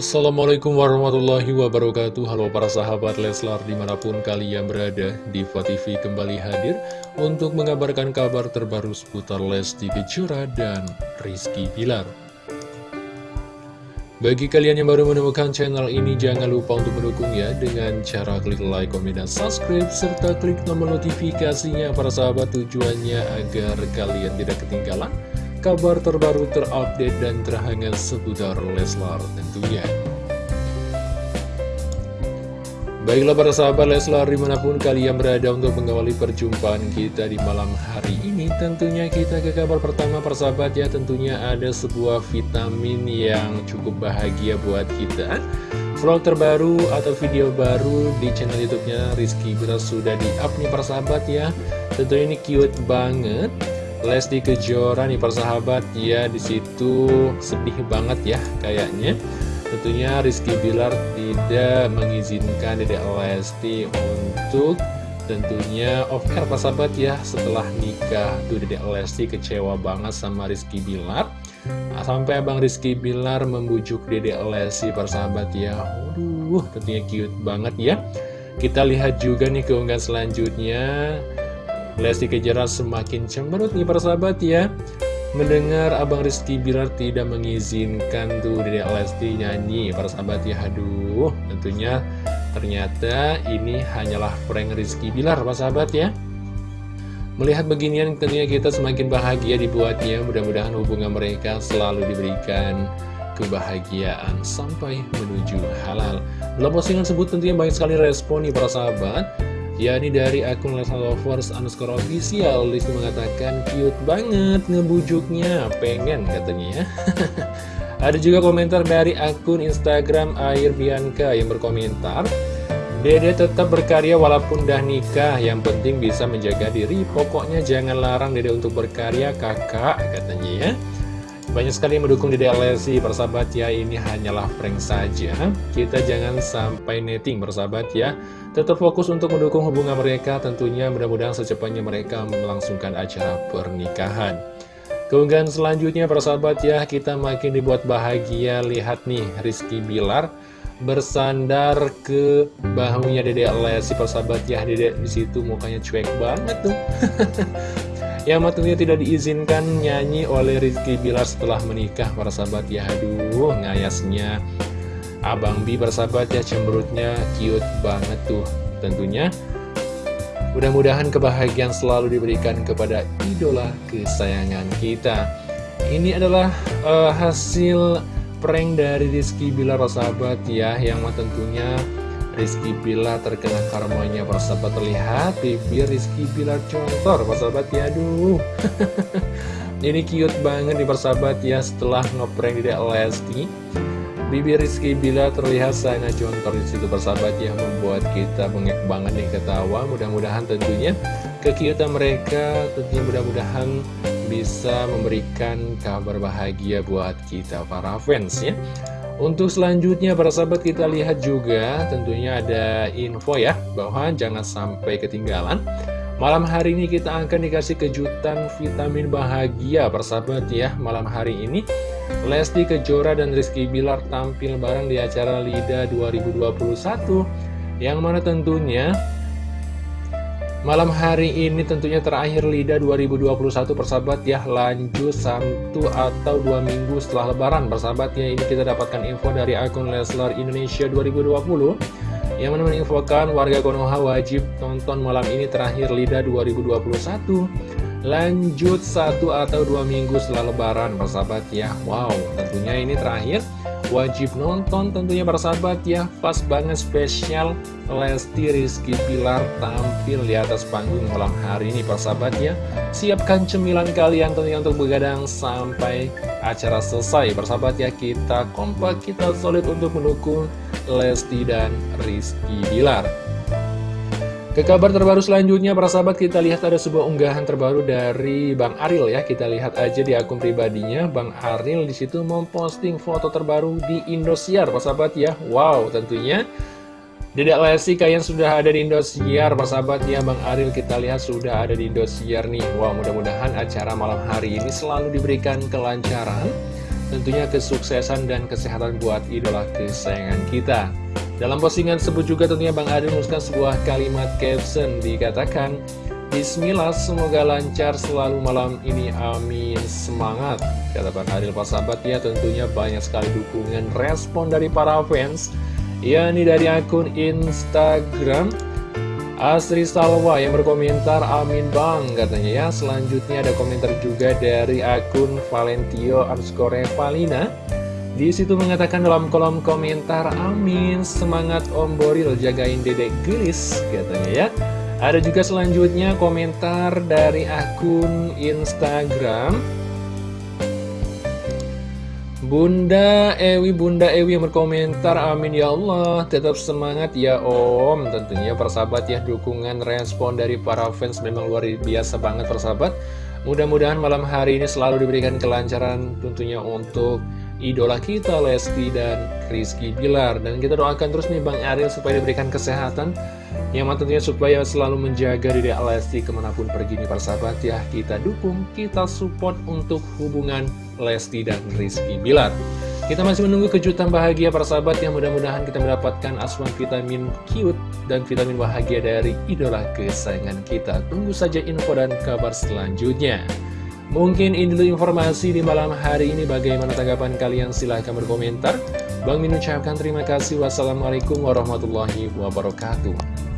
Assalamualaikum warahmatullahi wabarakatuh. Halo para sahabat Leslar di mana pun kalian berada Diva TV kembali hadir Untuk mengabarkan kabar terbaru seputar Lesti Kejora dan Rizky Pilar Bagi kalian yang baru menemukan channel ini Jangan lupa untuk mendukungnya Dengan cara klik like, komen, dan subscribe Serta klik tombol notifikasinya. Para sahabat tujuannya agar kalian tidak ketinggalan kabar terbaru terupdate dan terhangat seputar Leslar tentunya. Baiklah para sahabat Leslar di mana pun kalian berada untuk mengawali perjumpaan kita di malam hari ini Tentunya kita ke kabar pertama persahabat ya. Tentunya ada sebuah vitamin yang cukup bahagia buat kita. Vlog terbaru atau video baru di channel youtube-nya Rizky Bila sudah di-up nih persahabat ya. Tentunya ini cute banget Lesti Kejora nih persahabat ya di situ sedih banget ya kayaknya. Tentunya Rizky Bilar tidak mengizinkan Dedek Lesti untuk tentunya off air persahabat ya setelah nikah. Tuh Dedek Lesti kecewa banget sama Rizky Bilar. Nah, sampai abang Rizky Bilar membujuk Dedek Lesti persahabat ya. Waduh tentunya cute banget ya. Kita lihat juga nih keunggahan selanjutnya Lesti Kejora semakin cemberut nih persahabat ya. Mendengar Abang Rizky Bilar tidak mengizinkan tuh Dedek Lesti nyanyi Persahabat ya. Aduh tentunya ternyata ini hanyalah prank Rizky Bilar persahabat ya. Melihat beginian tentunya kita semakin bahagia dibuatnya. Mudah-mudahan hubungan mereka selalu diberikan kebahagiaan sampai menuju halal. Dalam postingan tersebut tentunya banyak sekali respon nih para sahabat yakni dari akun Lovers underscore official Lesti mengatakan cute banget ngebujuknya. Pengen katanya ya. Ada juga komentar dari akun Instagram Air Bianca yang berkomentar Dede tetap berkarya walaupun dah nikah Yang penting bisa menjaga diri. Pokoknya jangan larang Dede untuk berkarya kakak katanya ya banyak sekali yang mendukung Dede Lesti persahabat. Ya Ini hanyalah prank saja. Kita jangan sampai netting persahabat ya. Tetap fokus untuk mendukung hubungan mereka. Tentunya mudah-mudahan secepatnya mereka melangsungkan acara pernikahan. Keunggahan selanjutnya persahabat ya. Kita makin dibuat bahagia. Lihat nih Rizky Bilar bersandar ke bahunya Dede Lesti persahabat ya Dede di situ mukanya cuek banget tuh Yang tentunya tidak diizinkan nyanyi oleh Rizky Bilar setelah menikah para sahabat. Ya Aduh ngayasnya. Abang Bi persahabat ya cemberutnya cute banget tuh. Tentunya mudah-mudahan kebahagiaan selalu diberikan kepada idola kesayangan kita. Ini adalah uh, hasil prank dari Rizky Bilar sahabat ya Yang tentunya Rizky Bilar terkena karmanya persahabat terlihat bibir Rizky Bilar contor persahabat ya aduh. Ini cute banget nih persahabat ya setelah ngeprank di Lesti bibir Rizky Bilar terlihat sangat contor di situ persahabat ya membuat kita bengek banget nih ketawa. Mudah-mudahan tentunya kekiutan mereka tentunya mudah-mudahan bisa memberikan kabar bahagia buat kita para fans ya untuk selanjutnya para sahabat kita lihat juga tentunya ada info ya bahwa jangan sampai ketinggalan. Malam hari ini kita akan dikasih kejutan vitamin bahagia para sahabat ya Malam hari ini. Lesti Kejora dan Rizky Bilar tampil bareng di acara LIDA 2021 Yang mana tentunya Malam hari ini tentunya terakhir LIDA 2021 persahabat ya lanjut satu atau dua minggu setelah lebaran persahabat ya. Ini kita dapatkan info dari akun Leslar Indonesia 2020 yang mana menginfokan warga Konoha wajib tonton malam ini terakhir LIDA 2021 lanjut satu atau dua minggu setelah lebaran persahabat ya. Wow tentunya ini terakhir wajib nonton tentunya persahabat ya. Pas banget spesial Lesti Rizky Pilar tampil di atas panggung malam hari ini persahabat ya. Siapkan cemilan kalian tentunya untuk begadang sampai acara selesai Persahabat ya. Kita kompak kita solid untuk mendukung Lesti dan Rizky Pilar ke kabar terbaru selanjutnya, para sahabat, kita lihat ada sebuah unggahan terbaru dari Bang Aril ya. Kita lihat aja di akun pribadinya, Bang Aril di situ memposting foto terbaru di Indosiar, para sahabat ya. Wow, tentunya Dedek Lesti kalian sudah ada di Indosiar, para sahabat ya. Bang Aril kita lihat sudah ada di Indosiar nih. Wow, mudah-mudahan acara malam hari ini selalu diberikan kelancaran tentunya kesuksesan dan kesehatan buat idola kesayangan kita. Dalam postingan tersebut juga tentunya Bang Adil menuliskan sebuah kalimat caption dikatakan Bismillah, semoga lancar selalu malam ini, amin, semangat Kata Bang Adil sahabat ya tentunya banyak sekali dukungan respon dari para fans Ya ini dari akun Instagram Asri Salwa yang berkomentar amin bang katanya ya. Selanjutnya ada komentar juga dari akun Valentio underscore Valina di situ mengatakan dalam kolom komentar amin semangat Om Boril jagain dedek gelis katanya ya Ada juga selanjutnya komentar dari akun Instagram Bunda Ewi, Bunda Ewi yang berkomentar, amin ya Allah, tetap semangat ya Om. Tentunya persahabat ya, dukungan respon dari para fans memang luar biasa banget persahabat. Mudah-mudahan malam hari ini selalu diberikan kelancaran tentunya untuk idola kita Lesti dan Rizky Bilar. Dan kita doakan terus nih Bang Ariel supaya diberikan kesehatan. Yang tentunya supaya selalu menjaga diri Lesti ke mana pun pergi nih persahabat ya Kita dukung, kita support untuk hubungan Lesti dan Rizky Bilar. Kita masih menunggu kejutan bahagia persahabat yang mudah-mudahan kita mendapatkan asuhan vitamin cute dan vitamin bahagia dari idola kesayangan kita. Tunggu saja info dan kabar selanjutnya Mungkin ini dulu informasi di malam hari ini. Bagaimana tanggapan kalian? Silahkan berkomentar. Bang Min ucapkan terima kasih. Wassalamualaikum warahmatullahi wabarakatuh